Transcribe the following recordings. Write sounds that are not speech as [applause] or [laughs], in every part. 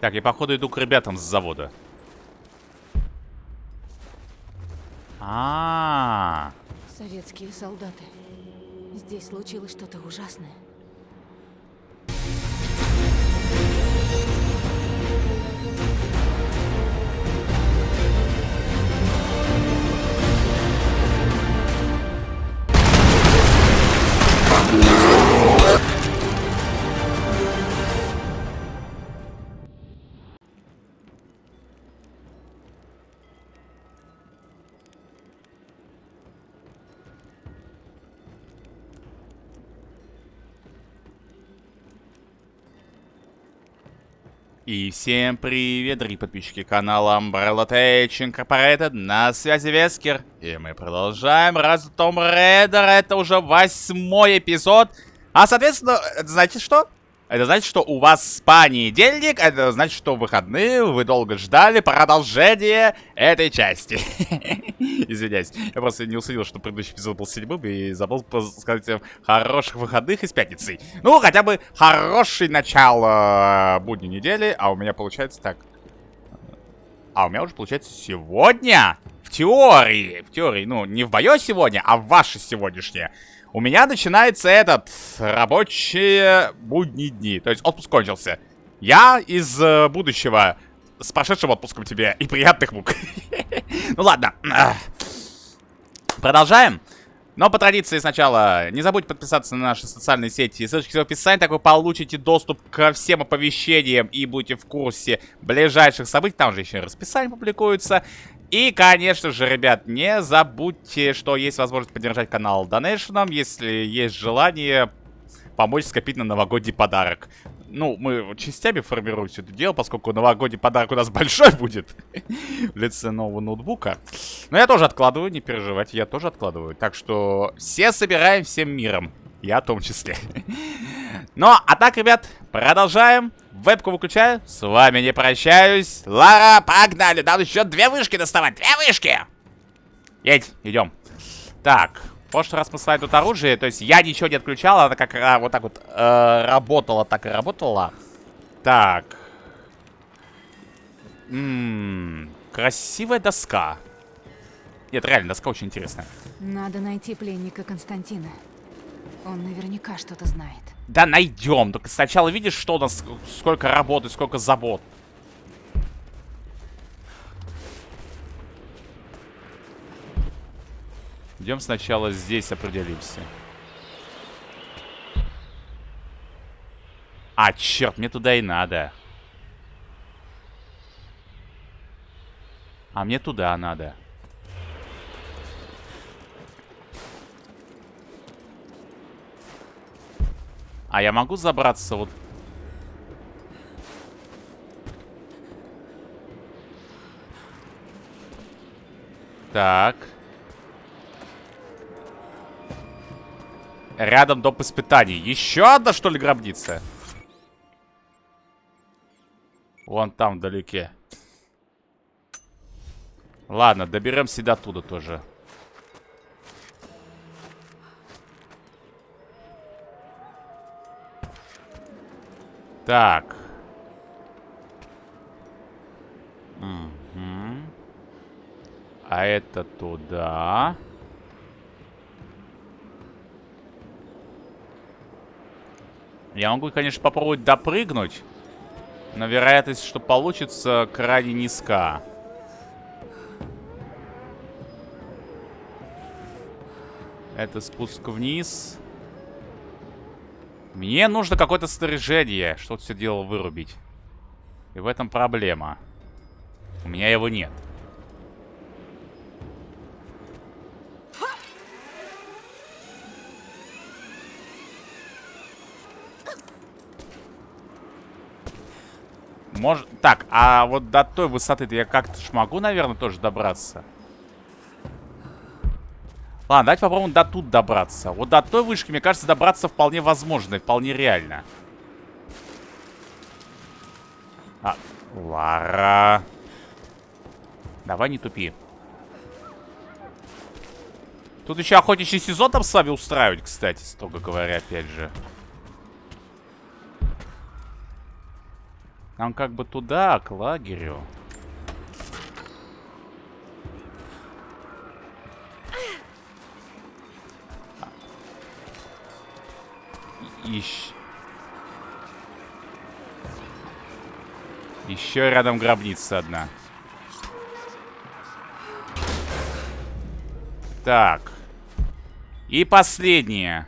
Так, я походу иду к ребятам с завода. А, -а, -а. Советские солдаты. Здесь случилось что-то ужасное. И всем привет, дорогие подписчики канала Umbrella Tech Incorporated, на связи Вескер. И мы продолжаем раз Том Рейдер, это уже восьмой эпизод. А, соответственно, знаете что? Это значит, что у вас понедельник, это значит, что выходные, вы долго ждали продолжение этой части. [laughs] Извиняюсь, я просто не уследил, что предыдущий эпизод был седьмым и забыл сказать всем хороших выходных и с пятницей. Ну, хотя бы хороший начало будней недели, а у меня получается так. А у меня уже получается сегодня, в теории, в теории, ну, не в мое сегодня, а в ваше сегодняшнее. У меня начинается этот, рабочие будние дни. То есть отпуск кончился. Я из э, будущего с прошедшим отпуском тебе и приятных мук. [laughs] Ну ладно. Продолжаем. Но по традиции сначала не забудьте подписаться на наши социальные сети. Ссылочки в описании, так вы получите доступ ко всем оповещениям и будете в курсе ближайших событий. Там же еще расписание публикуется. И, конечно же, ребят, не забудьте, что есть возможность поддержать канал донейшеном, если есть желание помочь скопить на новогодний подарок. Ну, мы частями формируем все это дело, поскольку новогодний подарок у нас [laughs] большой будет в лице нового ноутбука. Но я тоже откладываю, не переживайте, я тоже откладываю. Так что все собираем всем миром. Я в том числе. [laughs] Ну, а так, ребят, продолжаем. Вебку выключаю. С вами не прощаюсь. Лара, погнали. Надо еще две вышки доставать. Две вышки. Едь, идем. Так, в прошлый раз мы с вами тут оружие. То есть я ничего не отключал. Она как а, вот так вот э, работала, так и работала. Так. Ммм, красивая доска. Нет, реально, доска очень интересная. Надо найти пленника Константина. Он наверняка что-то знает. Да найдем. Только сначала видишь, что у нас, сколько работы, сколько забот. Идем сначала здесь определимся. А, черт, мне туда и надо. А мне туда надо. А я могу забраться вот... Так. Рядом доп. испытаний. Еще одна, что ли, гробница? Вон там, вдалеке. Ладно, доберемся до туда тоже. Так. Угу. А это туда. Я могу, конечно, попробовать допрыгнуть. Но вероятность, что получится, крайне низка. Это спуск вниз. Мне нужно какое-то снаряжение, чтобы все дело вырубить. И в этом проблема. У меня его нет. Может... Так, а вот до той высоты я как-то ж могу, наверное, тоже добраться? Ладно, давайте попробуем до тут добраться. Вот до той вышки, мне кажется, добраться вполне возможно и вполне реально. А, Лара. Давай не тупи. Тут еще охотничий сезон там с вами устраивать, кстати, строго говоря, опять же. Нам как бы туда, к лагерю. Ищ... Еще рядом гробница одна. Так. И последнее.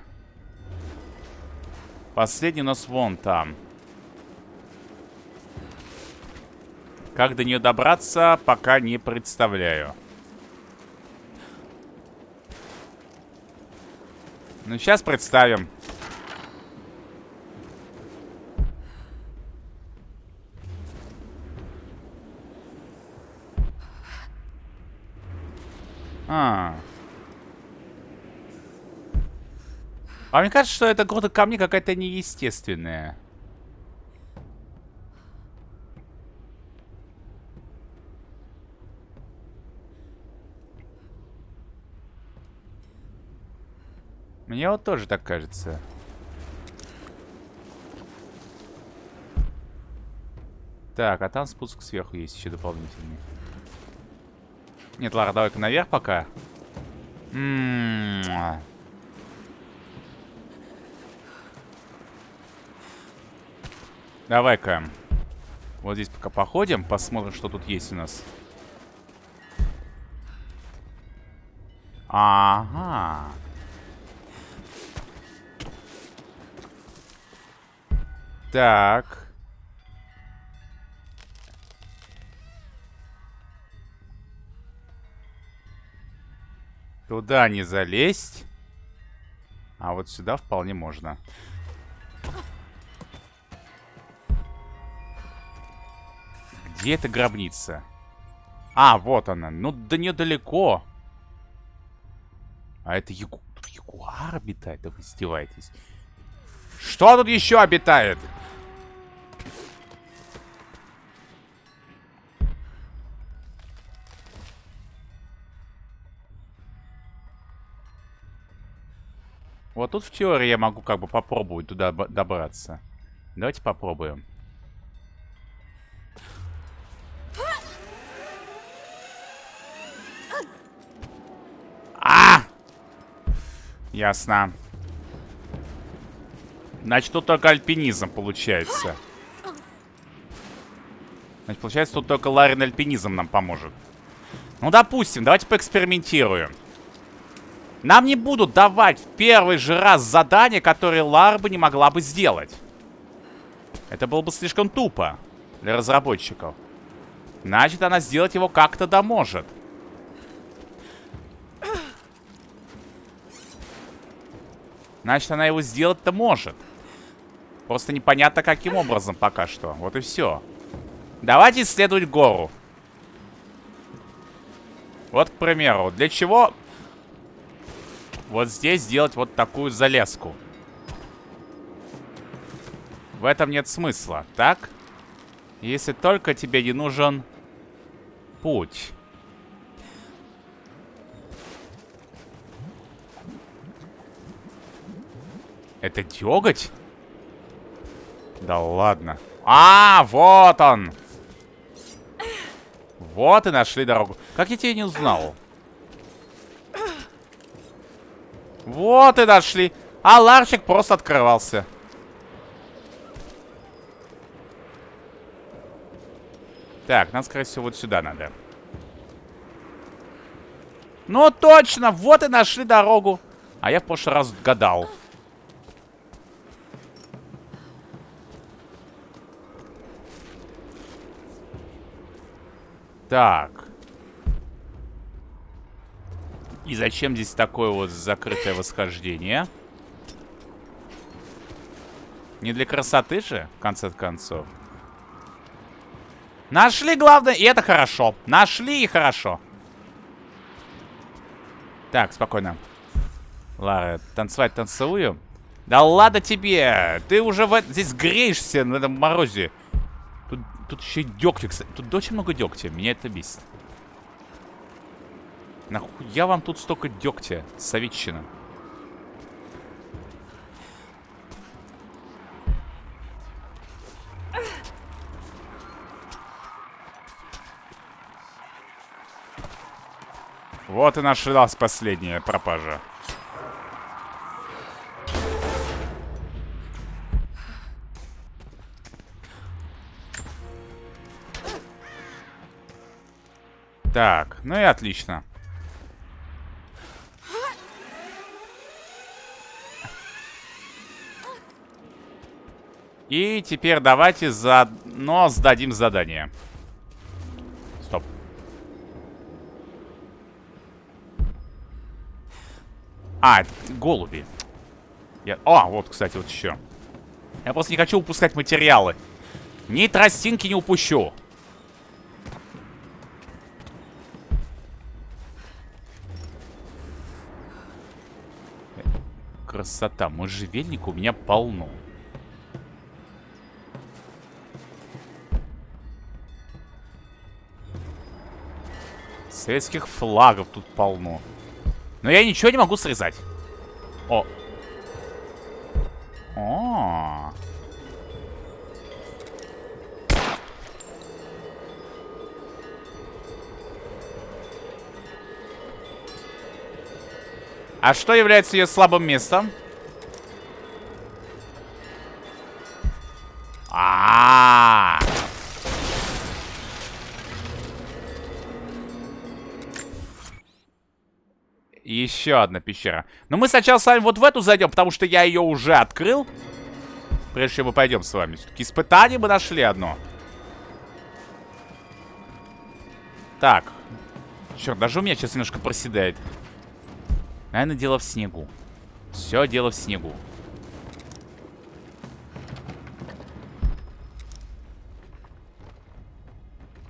Последний у нас вон там. Как до нее добраться, пока не представляю. Ну, сейчас представим. А. А мне кажется, что эта груда камней какая-то неестественная. Мне вот тоже так кажется. Так, а там спуск сверху есть еще дополнительный. Нет, ладно, давай-ка наверх пока. Давай-ка. Вот здесь пока походим, посмотрим, что тут есть у нас. Ага. Так. Туда не залезть. А вот сюда вполне можно. Где эта гробница? А, вот она. Ну, до нее далеко. А это ягу... Ягуар обитает? Да вы издеваетесь. Что тут еще обитает? Вот тут в теории я могу как бы попробовать туда добраться. Давайте попробуем. А! Ясно. Значит, тут только альпинизм получается. Значит, получается, тут только Ларин альпинизм нам поможет. Ну, допустим, давайте поэкспериментируем. Нам не будут давать в первый же раз задание, которое Ларба не могла бы сделать. Это было бы слишком тупо для разработчиков. Значит, она сделать его как-то да может. Значит, она его сделать-то может. Просто непонятно, каким образом пока что. Вот и все. Давайте исследовать гору. Вот, к примеру, для чего вот здесь сделать вот такую залезку. В этом нет смысла, так? Если только тебе не нужен путь. Это деготь? Да ладно. А, вот он! Вот и нашли дорогу. Как я тебя не узнал? Вот и дошли. А ларчик просто открывался. Так, нам, скорее всего, вот сюда надо. Ну, точно! Вот и нашли дорогу. А я в прошлый раз гадал. Так. И зачем здесь такое вот закрытое восхождение? Не для красоты же, в конце концов. Нашли, главное, и это хорошо. Нашли и хорошо. Так, спокойно. Лара, танцевать танцую. Да ладно тебе! Ты уже в... здесь греешься на этом морозе. Тут еще и дегтя, кстати. Тут очень много дегтя. Меня это бесит. Нахуя вам тут столько дегтя, советчина? Вот и нашлась последняя пропажа. Так, ну и отлично. И теперь давайте заодно сдадим задание. Стоп. А, голуби. Я... А, вот, кстати, вот еще. Я просто не хочу упускать материалы. Ни тростинки не упущу. Красота. Можжевельника у меня полно. Советских флагов тут полно. Но я ничего не могу срезать. О. О. А что является ее слабым местом? А, -а, -а. Еще одна пещера. Но мы сначала с вами вот в эту зайдем, потому что я ее уже открыл. Прежде чем мы пойдем с вами. Все-таки испытание мы нашли одно. Так. Черт, даже у меня сейчас немножко проседает. Наверное, дело в снегу. Все дело в снегу.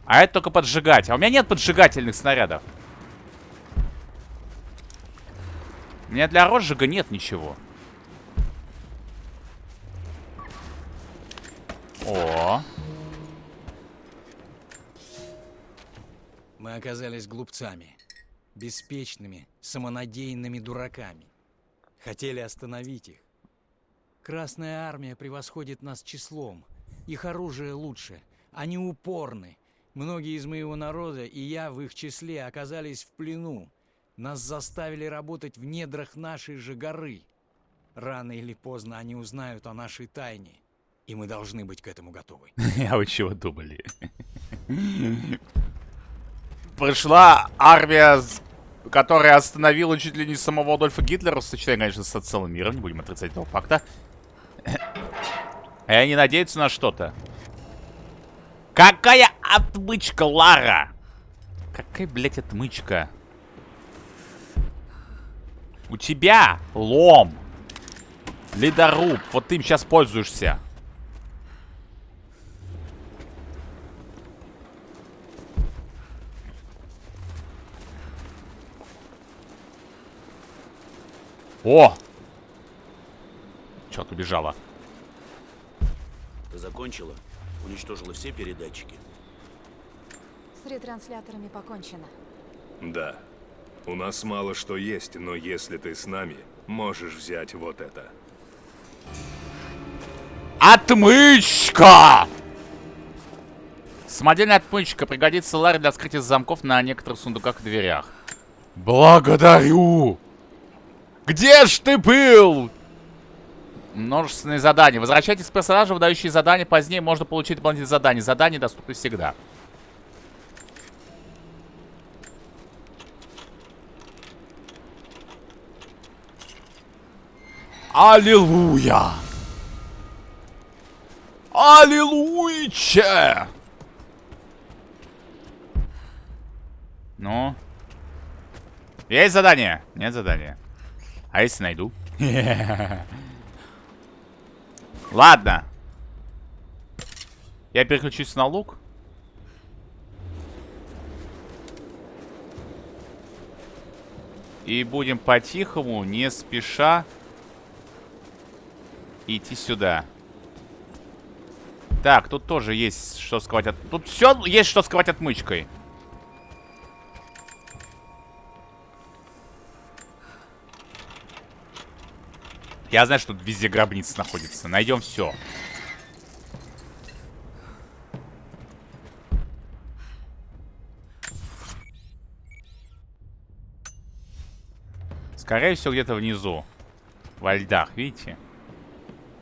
А это только поджигать. А у меня нет поджигательных снарядов. У меня для розжига нет ничего. О. Мы оказались глупцами. Беспечными, самонадеянными дураками. Хотели остановить их. Красная армия превосходит нас числом. Их оружие лучше. Они упорны. Многие из моего народа, и я в их числе, оказались в плену. Нас заставили работать в недрах нашей же горы. Рано или поздно они узнают о нашей тайне. И мы должны быть к этому готовы. [laughs] А вы чего думали? [laughs] Пришла армия, которая остановила чуть ли не самого Адольфа Гитлера, сочетая, конечно, с целым миром, не будем отрицать этого факта. И они надеются на что-то. Какая отмычка, Лара? Какая, блядь, отмычка? У тебя лом. Ледоруб. Вот ты им сейчас пользуешься. О! Что-то убежала. Ты закончила? Уничтожила все передатчики? С ретрансляторами покончено. Да. У нас мало что есть, но если ты с нами, можешь взять вот это. Отмычка! Самодельная отмычка пригодится Ларе для вскрытия замков на некоторых сундуках и дверях. Благодарю! Где ж ты был? Множественные задания. Возвращайтесь к персонажу, выдающие задания. Позднее можно получить дополнительные задания. Задания доступны всегда. Аллилуйя! Аллилуйче! Ну? Есть задание? Нет задания. А если найду? Ладно. Я переключусь на лук. И будем по-тихому, не спеша идти сюда. Так, тут тоже есть что сковать от... Тут все есть что сковать отмычкой. Я знаю, что тут везде гробницы находятся. Найдем все. Скорее всего, где-то внизу. Во льдах, видите?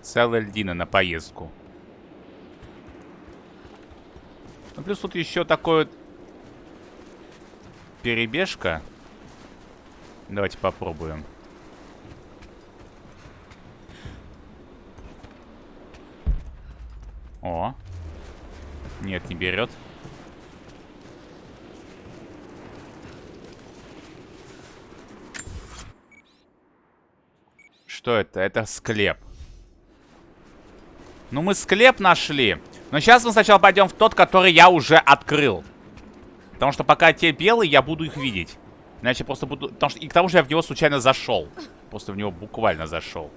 Целая льдина на поездку. Ну, плюс тут еще такой вот перебежка. Давайте попробуем. Нет, не берет. Что это? Это склеп. Ну, мы склеп нашли. Но сейчас мы сначала пойдем в тот, который я уже открыл. Потому что пока те белые, я буду их видеть. Иначе просто буду... Потому что... И к тому же я в него случайно зашел. Просто в него буквально зашел.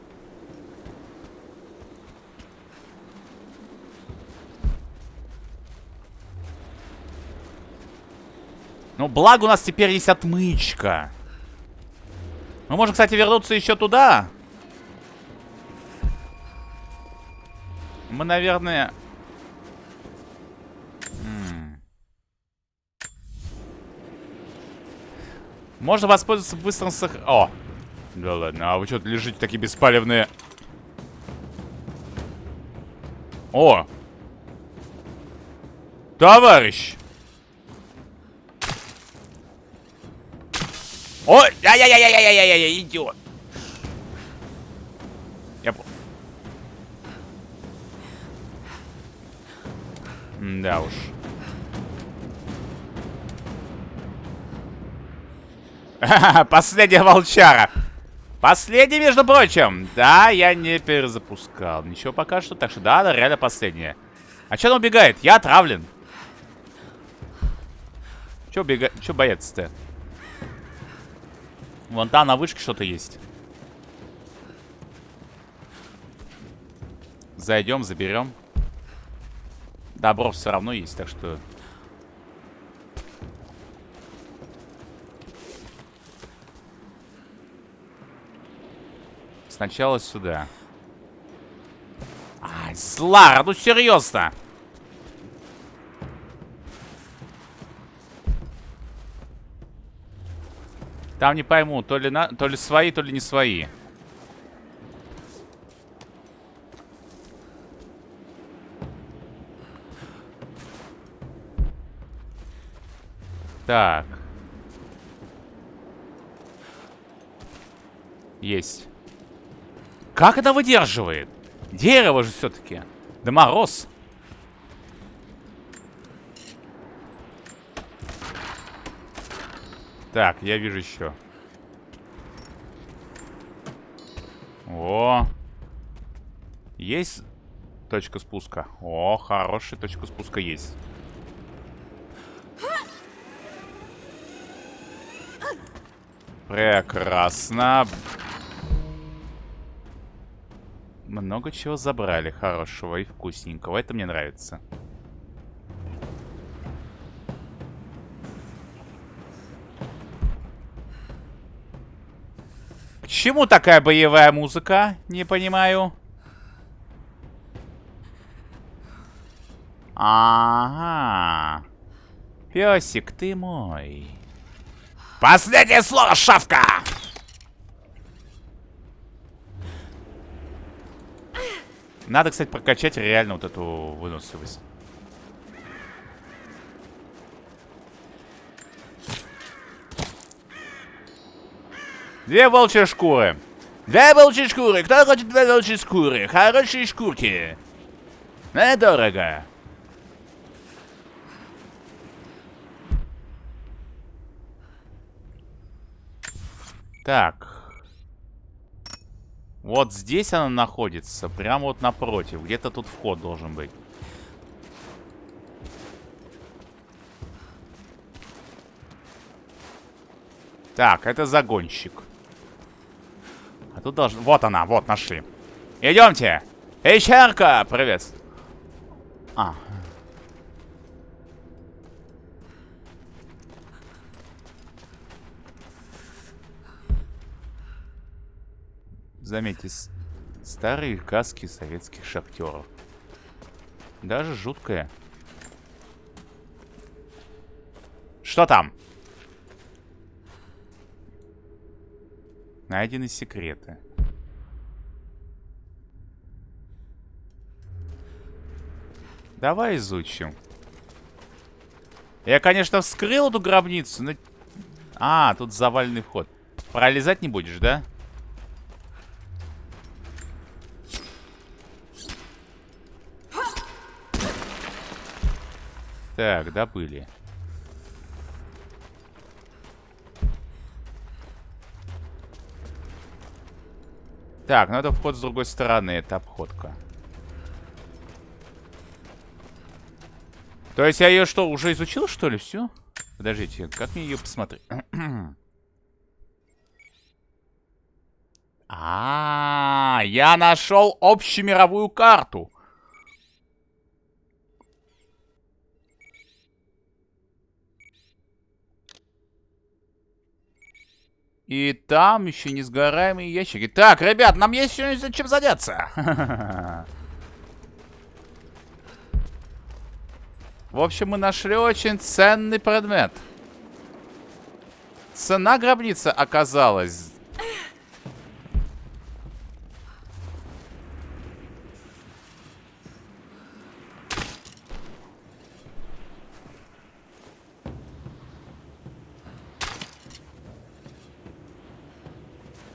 Ну, благо у нас теперь есть отмычка. Мы можем, кстати, вернуться еще туда. Мы, наверное... Можно воспользоваться быстрым сох... О! Да ладно, а вы что лежите такие беспалевные? О! Товарищ! Ой! Ай-яй-яй-яй-яй-яй-яй, идиот! Я понял. Да уж. Последняя волчара. Последняя, между прочим. Да, я не перезапускал. Ничего пока что. Так что да, да, реально последняя. А че она убегает? Я отравлен. Че убегает? Че боец-то? Вон там на вышке что-то есть. Зайдем, заберем. Добро все равно есть, так что... Сначала сюда. Ай, Слара, ну серьезно. Там не пойму, то ли, на... то ли свои, то ли не свои. Так. Есть. Как это выдерживает? Дерево же все-таки. Да мороз. Так, я вижу еще. О. Есть точка спуска? О, хорошая точка спуска есть. Прекрасно. Много чего забрали хорошего и вкусненького. Это мне нравится. Чему такая боевая музыка? Не понимаю. Ага. Песик ты мой. Последнее слово, шавка! Надо, кстати, прокачать реально вот эту выносливость. Две волчьи шкуры. Две волчьи шкуры. Кто хочет две волчьи шкуры? Хорошие шкурки. Недорого. Так. Вот здесь она находится. Прямо вот напротив. Где-то тут вход должен быть. Так, это загонщик. А тут должен... Вот она, вот, нашли. Идемте. Ищерка, привет. А, Заметьте, старые каски советских шахтеров. Даже жуткая. Что там? Найдены секреты. Давай изучим. Я, конечно, вскрыл эту гробницу, но... А, тут заваленный вход. Пролезать не будешь, да? Так, добыли. Так, ну это вход с другой стороны, это обходка. То есть я ее что, уже изучил, что ли, все? Подождите, как мне ее посмотреть? А, [clears throat] -а, а, я нашел общемировую карту. И там еще несгораемые ящики. Так, ребят, нам есть еще чем заняться. [laughs] В общем, мы нашли очень ценный предмет. Цена гробницы оказалась...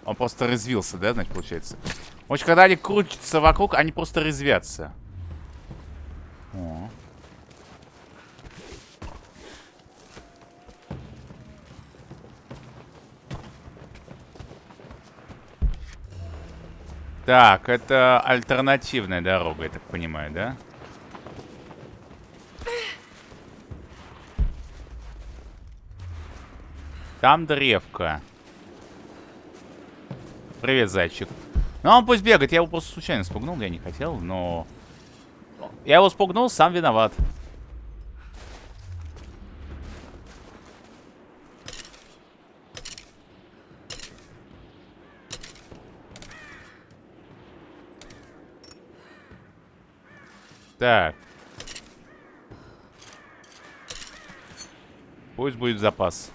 Он просто развился, да, значит, получается? В общем, когда они крутятся вокруг, они просто резвятся. О. Так, это альтернативная дорога, я так понимаю, да? Там древка. Привет, зайчик. Ну, он пусть бегает. Я его просто случайно спугнул, я не хотел, но... Я его спугнул, сам виноват. Так. Пусть будет запас.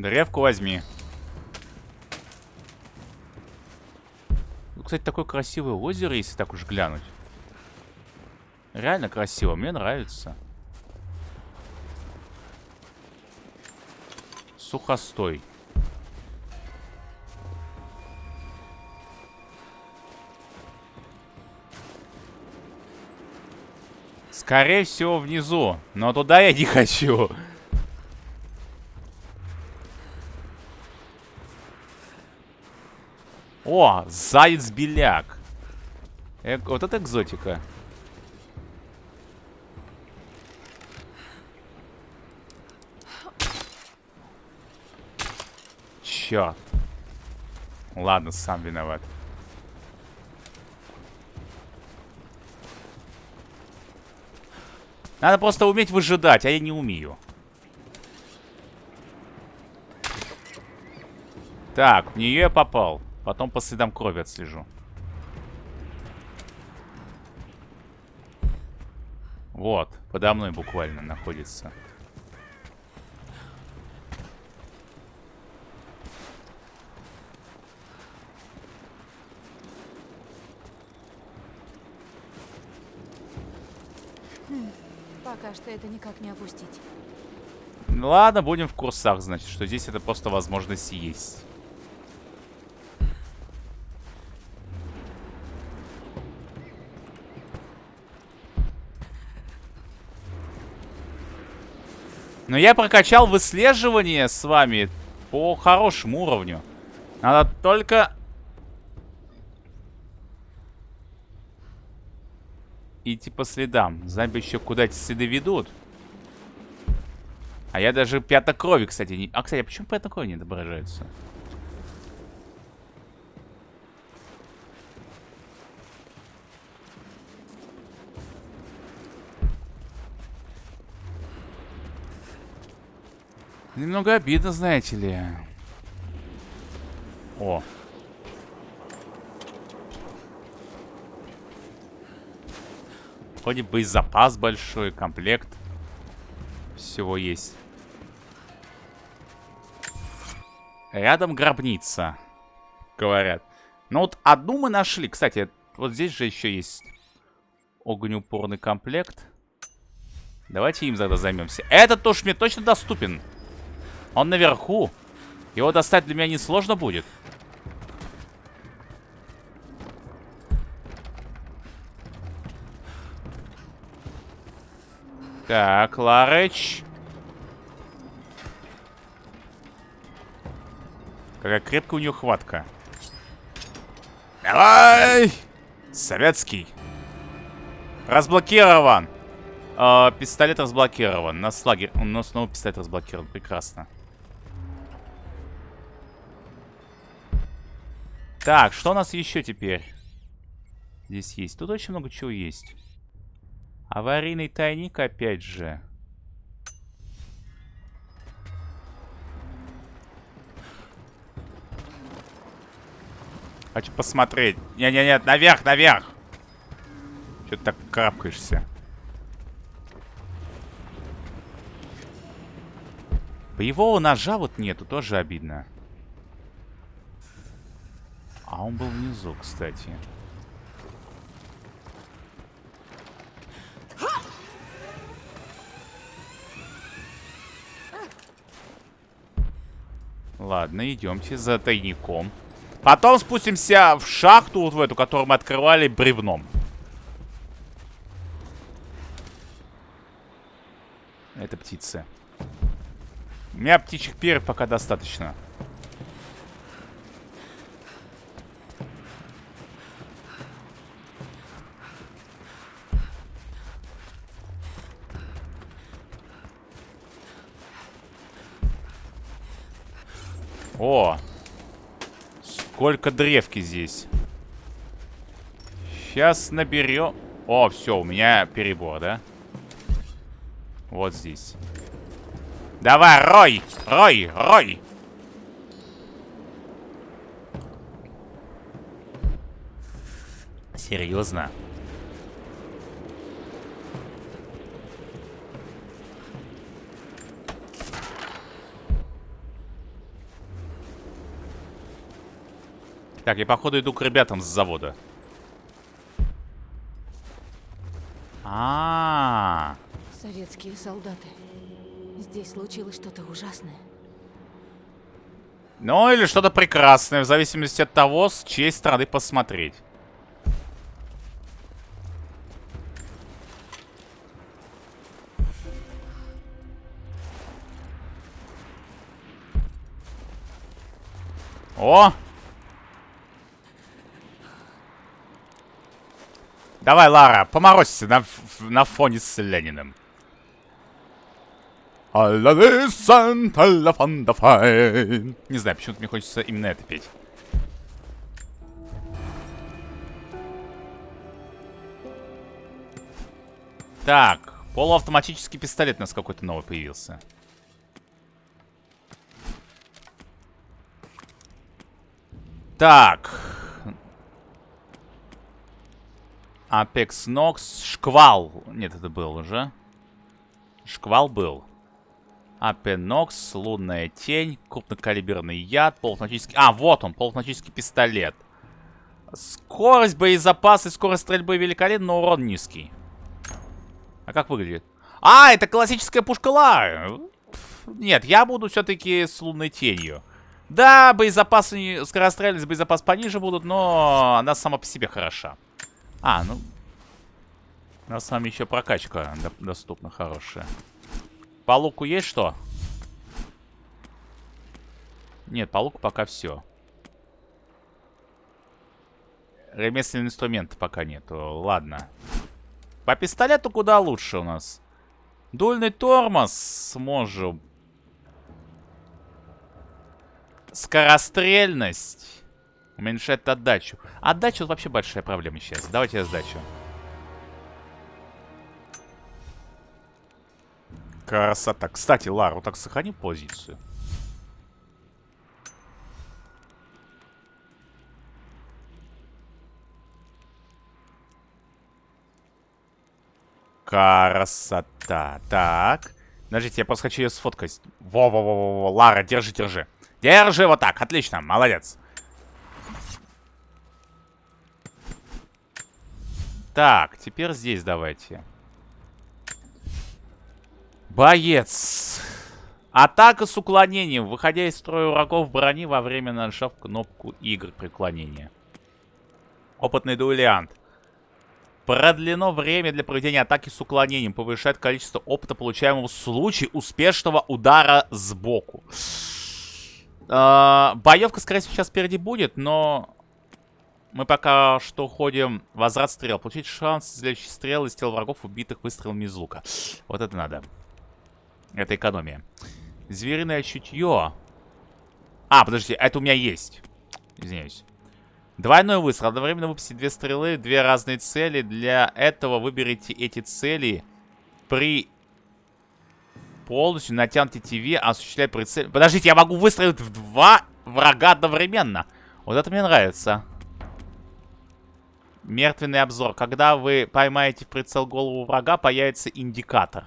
Древку возьми. Ну, кстати, такое красивое озеро, если так уж глянуть. Реально красиво, мне нравится. Сухостой. Скорее всего, внизу. Но туда я не [laughs] хочу. О, заяц-беляк. Э вот это экзотика. Черт. Ладно, сам виноват. Надо просто уметь выжидать, а я не умею. Так, в нее я попал. Потом по следам крови отслежу. Вот, подо мной буквально находится. Пока что это никак не опустить. Ладно, будем в курсах, значит, что здесь это просто возможность есть. Но я прокачал выслеживание с вами по хорошему уровню. Надо только идти по следам. Знать бы еще, куда эти следы ведут. А я даже пятна крови, кстати, не... А, кстати, а почему пятна крови не отображаются? Немного обидно, знаете ли. О, Вроде боезапас большой, комплект. Всего есть. Рядом гробница, говорят. Ну вот одну мы нашли. Кстати, вот здесь же еще есть огнеупорный комплект. Давайте им тогда займемся. Этот уж мне точно доступен. Он наверху. Его достать для меня несложно будет. Так, Ларыч. Какая крепкая у нее хватка. Давай! Советский. Разблокирован. Э, пистолет разблокирован. Нас лагерь. У нас снова пистолет разблокирован. Прекрасно. Так, что у нас еще теперь? Здесь есть. Тут очень много чего есть. Аварийный тайник опять же. Хочу посмотреть. Не-не-не, наверх, наверх. Че ты так карабкаешься? Боевого ножа вот нету, тоже обидно. А он был внизу, кстати. Ладно, идемте за тайником. Потом спустимся в шахту, вот в эту, которую мы открывали бревном. Это птицы. У меня птичьих перьев пока достаточно. О! Сколько древки здесь. Сейчас наберем... О, все, у меня перебор, да? Вот здесь. Давай, рой! Рой! Рой! Серьезно? Так, я походу иду к ребятам с завода. А, -а, -а. Советские солдаты. Здесь случилось что-то ужасное. Ну, или что-то прекрасное, в зависимости от того, с чьей стороны посмотреть. О! Давай, Лара, поморозься на, на фоне с Лениным. Не знаю, почему-то мне хочется именно это петь. Так, полуавтоматический пистолет у нас какой-то новый появился. Так. Apex Nox. Шквал. Нет, это был уже. Шквал был. Апенокс, лунная тень, крупнокалиберный яд, полуавтоматический... А, вот он, полуавтоматический пистолет. Скорость боезапаса и скорость стрельбы великолепна, но урон низкий. А как выглядит? А, это классическая пушка Лары. Нет, я буду все-таки с лунной тенью. Да, боезапасы, скорострельность, боезапас пониже будут, но она сама по себе хороша. А, ну... У нас с вами еще прокачка доступна хорошая. По луку есть что? Нет, по луку пока все. Ремесленный инструмент пока нету. Ладно. По пистолету куда лучше у нас. Дульный тормоз сможем. Скорострельность. Уменьшает отдачу. Отдача вообще большая проблема сейчас. Давайте я сдачу. Красота. Кстати, Лару, так сохрани позицию. Красота. Так. Подождите, я просто хочу ее сфоткать. Во-во-во-во. Лара, держи, держи. Держи вот так. Отлично. Молодец. Так, теперь здесь давайте. Боец. Атака с уклонением. Выходя из строя врагов брони во время нажав кнопку игр преклонения. Опытный дуэлянт. Продлено время для проведения атаки с уклонением. Повышает количество опыта, получаемого в случае успешного удара сбоку. Э, боевка, скорее всего, сейчас впереди будет, но... Мы пока что ходим возврат стрел. Получить шанс следующий стрел из тел врагов, убитых выстрелами из лука. Вот это надо. Это экономия. Звериное чутье. А, подожди, это у меня есть. Извиняюсь. Двойной выстрел. Одновременно выпустить две стрелы, две разные цели. Для этого выберите эти цели при полностью натянутой ТВ, осуществляя прицель. Подождите, я могу выстрелить в два врага одновременно. Вот это мне нравится. Мертвенный обзор. Когда вы поймаете в прицел голову врага, появится индикатор.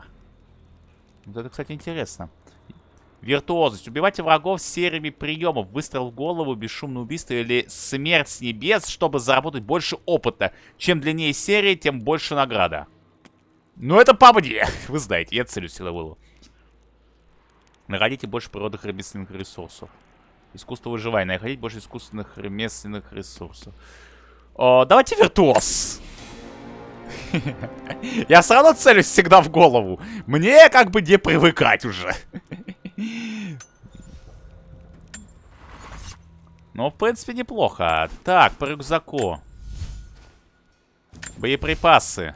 Вот это, кстати, интересно. Виртуозность. Убивайте врагов сериями приемов. Выстрел в голову, бесшумное убийство или смерть с небес, чтобы заработать больше опыта. Чем длиннее серия, тем больше награда. Ну, это мне. [laughs] Вы знаете, я целю силовую. Находите больше природных ремесленных ресурсов. Искусство выживания. Находить больше искусственных ремесленных ресурсов. О, давайте виртуоз. Я все равно целюсь всегда в голову. Мне как бы не привыкать уже. Ну, в принципе, неплохо. Так, по рюкзаку. Боеприпасы.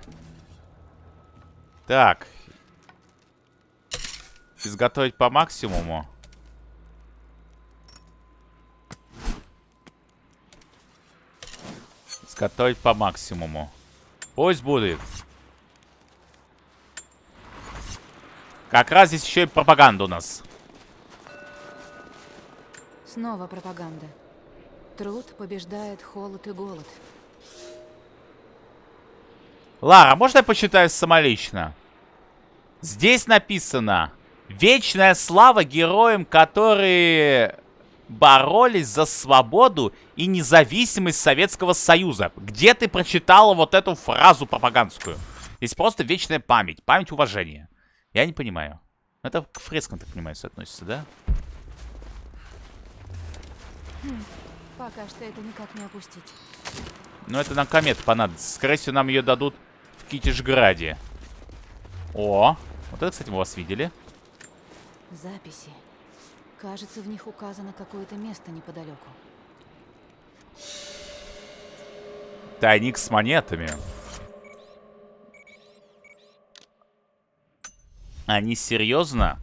Так. Изготовить по максимуму. Изготовить по максимуму. Пусть будет. Как раз здесь еще и пропаганда у нас. Снова пропаганда. Труд побеждает холод и голод. Лара, можно я почитаю самолично? Здесь написано Вечная слава героям, которые боролись за свободу и независимость Советского Союза. Где ты прочитала вот эту фразу пропагандскую? Здесь просто вечная память, память уважения. Я не понимаю. Это к фрескам, так понимаю, относится, да? Хм, пока что это никак не опустить. Ну, это нам комет понадобится. Скорее всего, нам ее дадут в Китишграде. О, вот это, кстати, мы вас видели. Записи. Кажется, в них указано какое-то место неподалеку. Тайник с монетами. Они серьезно?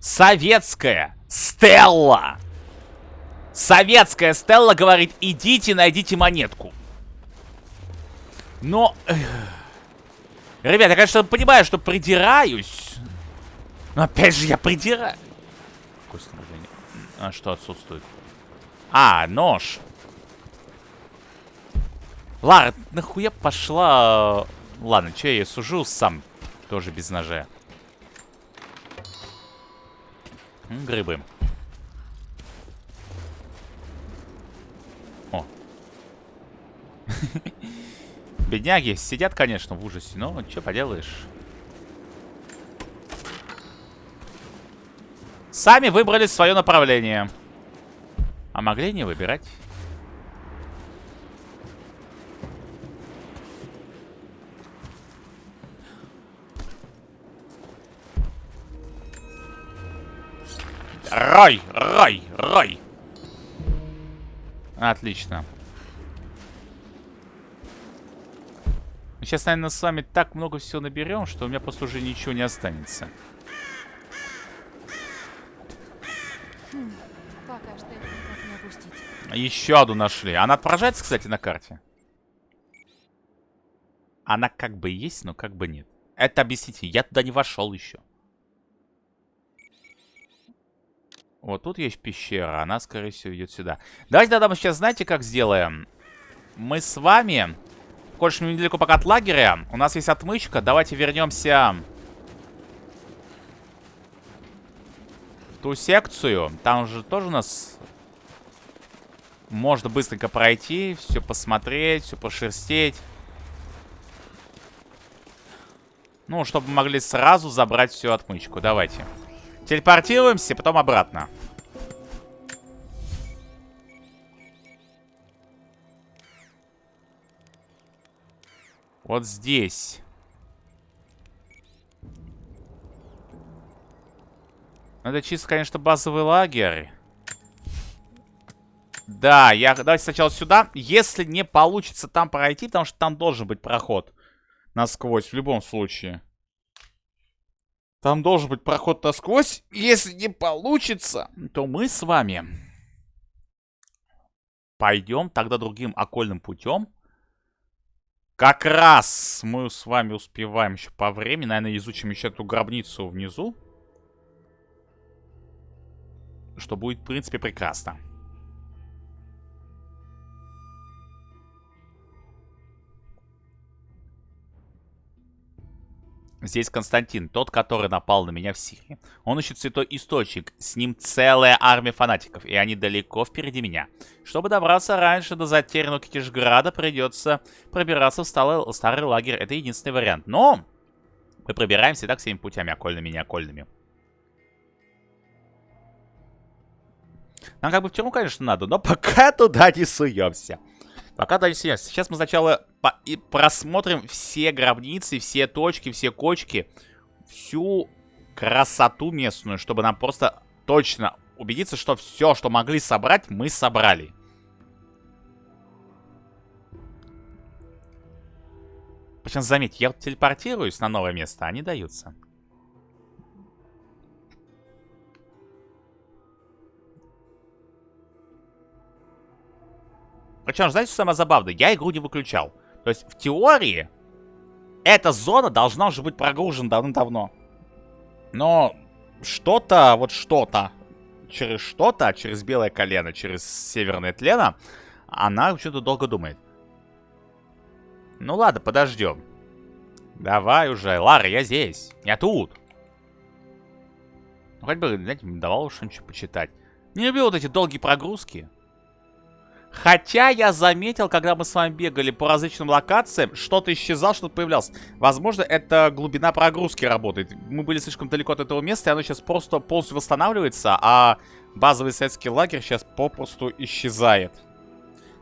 Советская Стелла! Советская Стелла говорит, идите, найдите монетку. Но... Ребята, я, конечно, понимаю, что придираюсь. Но опять же, я придираю. А что отсутствует? А, нож. Лара, нахуя пошла... Ладно, что я сужу сам. Тоже без ножа. Грибы. О. [laughs] Бедняги сидят, конечно, в ужасе, но что поделаешь. Сами выбрали свое направление. А могли не выбирать. Рой, рой, рой. Отлично. Сейчас, наверное, с вами так много всего наберем, что у меня просто уже ничего не останется. Еще одну нашли. Она отображается, кстати, на карте? Она как бы есть, но как бы нет. Это объясните. Я туда не вошел еще. Вот тут есть пещера. Она, скорее всего, идет сюда. Давайте тогда мы сейчас, знаете, как сделаем? Мы с вами Коль недалеко пока от лагеря, у нас есть отмычка. Давайте вернемся ту секцию. Там же тоже у нас можно быстренько пройти, все посмотреть, все пошерстеть. Ну, чтобы могли сразу забрать всю отмычку. Давайте. Телепортируемся, потом обратно. Вот здесь. Это чисто, конечно, базовый лагерь. Да, я... Давайте сначала сюда. Если не получится там пройти, потому что там должен быть проход насквозь в любом случае. Там должен быть проход насквозь. Если не получится, то мы с вами пойдем тогда другим окольным путем. Как раз мы с вами успеваем еще по времени. Наверное, изучим еще эту гробницу внизу. Что будет, в принципе, прекрасно. Здесь Константин, тот, который напал на меня в Сирии. Он ищет святой источник, с ним целая армия фанатиков, и они далеко впереди меня. Чтобы добраться раньше до затерянного Китежграда, придется пробираться в старый, старый лагерь. Это единственный вариант. Но мы пробираемся так всеми путями, окольными и неокольными. Нам как бы в тюрьму, конечно, надо, но пока [laughs] туда не суемся. Пока дальше сейчас. Сейчас мы сначала по и просмотрим все гробницы, все точки, все кочки. Всю красоту местную, чтобы нам просто точно убедиться, что все, что могли собрать, мы собрали. Причем, заметьте, я телепортируюсь на новое место, они даются. Причем, знаете, что самое забавное? Я игру не выключал. То есть, в теории, эта зона должна уже быть прогружена давно-давно. Но что-то, вот что-то, через что-то, через белое колено, через северное тлено, она что-то долго думает. Ну ладно, подождем. Давай уже. Лара, я здесь. Я тут. Ну, хоть бы, знаете, давал что-нибудь почитать. Не люблю вот эти долгие прогрузки. Хотя я заметил, когда мы с вами бегали по различным локациям, что-то исчезало, что-то появлялось. Возможно, это глубина прогрузки работает. Мы были слишком далеко от этого места, и оно сейчас просто полностью восстанавливается, а базовый советский лагерь сейчас попросту исчезает.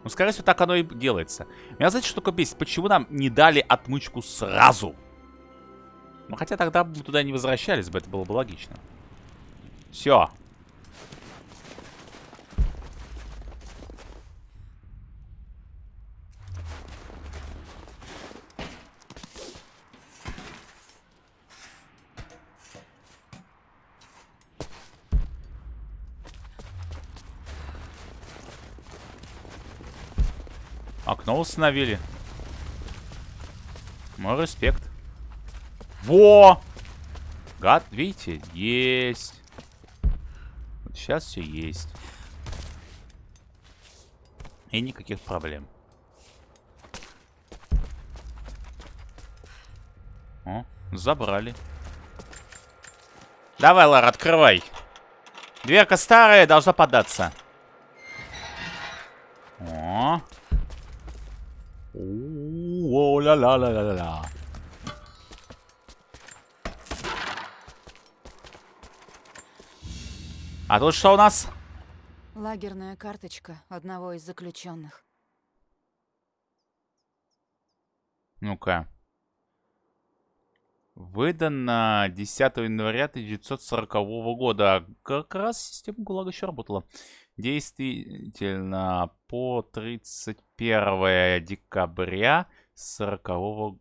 Ну, скорее всего, так оно и делается. Меня знаете, что такое бесит? Почему нам не дали отмычку сразу? Ну, хотя тогда бы туда не возвращались бы, это было бы логично. Все, Окно установили. Мой респект. Во! Гад, видите? Есть. Вот сейчас все есть. И никаких проблем. О, забрали. Давай, Лара, открывай. Дверка старая, должна податься. О, ла ла ла ла ла А тут что у нас? Лагерная карточка одного из заключенных. Ну-ка. Выдано 10 января 1940 года. Как раз система ГУЛАГа еще работала. Действительно, по 31 декабря 40 -го...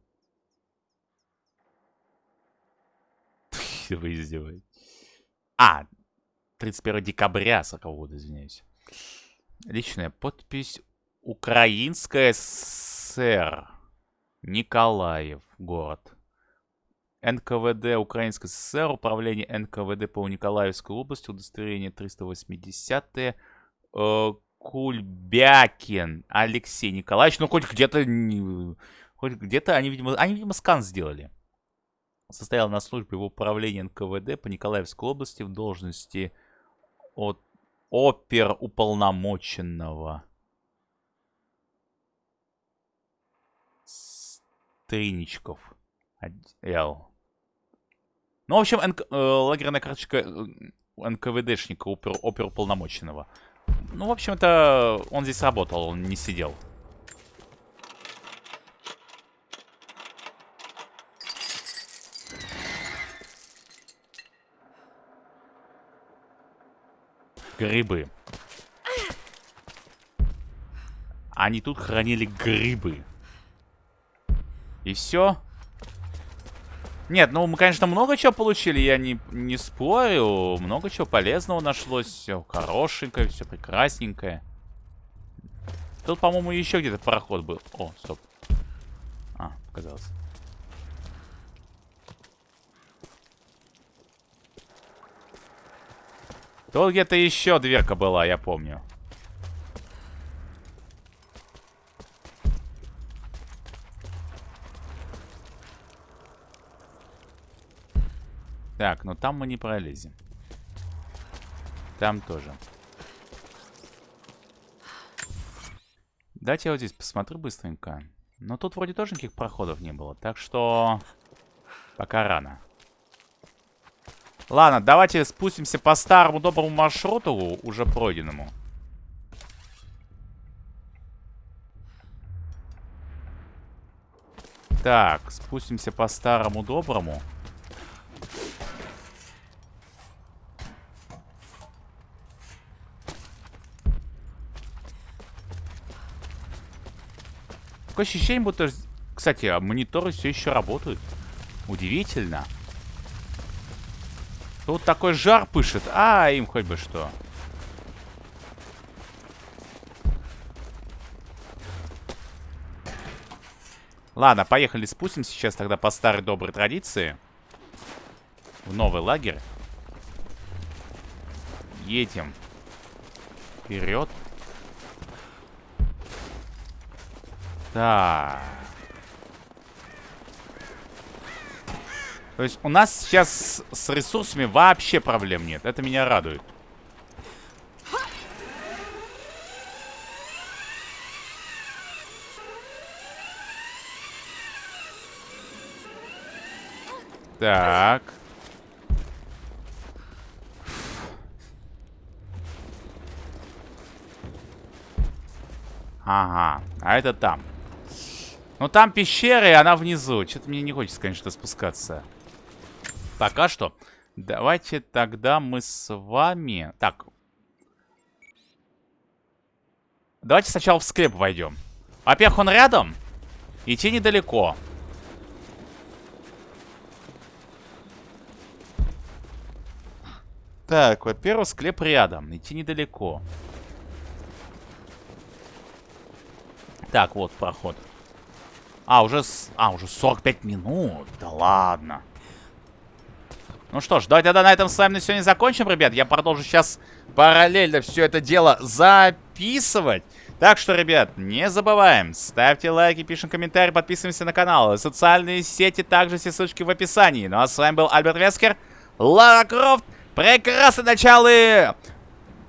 Вы издеваетесь. А, 31 декабря 40 -го года, извиняюсь. Личная подпись. Украинская ССР. Николаев город. НКВД Украинской ССР, управление НКВД по Николаевской области, удостоверение 380 -е, Кульбякин Алексей Николаевич. Ну, хоть где-то Хоть где-то они, видимо, они, видимо, скан сделали. Состоял на службе в управлении НКВД по Николаевской области в должности от опер уполномоченного. Стриничков. Л. Ну, в общем, НК, э, лагерная карточка э, НКВДшника, опер, оперуполномоченного. Ну, в общем-то, он здесь работал, он не сидел. Грибы. Они тут хранили грибы. И все. Нет, ну мы, конечно, много чего получили, я не, не спорю. Много чего полезного нашлось. Все хорошенькое, все прекрасненькое. Тут, по-моему, еще где-то пароход был. О, стоп. А, показалось. Тут где-то еще дверка была, я помню. Так, но там мы не пролезем. Там тоже. Дайте я вот здесь посмотрю быстренько. Но тут вроде тоже никаких проходов не было. Так что... Пока рано. Ладно, давайте спустимся по старому доброму маршруту, уже пройденному. Так, спустимся по старому доброму. Такое ощущение, будто... Кстати, а мониторы все еще работают. Удивительно. Тут такой жар пышет. А, им хоть бы что. Ладно, поехали спустимся сейчас тогда по старой доброй традиции. В новый лагерь. Едем. Вперед. Так. То есть у нас сейчас с ресурсами вообще проблем нет. Это меня радует. Так. Ага, а это там. Ну там пещера, и она внизу. Что-то мне не хочется, конечно, спускаться. Пока что. Давайте тогда мы с вами... Так. Давайте сначала в склеп войдем. Во-первых, он рядом. Идти недалеко. Так, во-первых, склеп рядом. Идти недалеко. Так, вот проход. А, уже, с... а, уже 45 минут. Да ладно. Ну что ж, давайте тогда на этом с вами на сегодня закончим, ребят. Я продолжу сейчас параллельно все это дело записывать. Так что, ребят, не забываем, ставьте лайки, пишем комментарии, подписываемся на канал. Социальные сети также все ссылочки в описании. Ну а с вами был Альберт Вескер, Лара Крофт. Прекрасное начало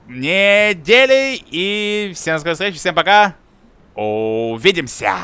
недели. И всем скорой встречи, всем пока. Увидимся!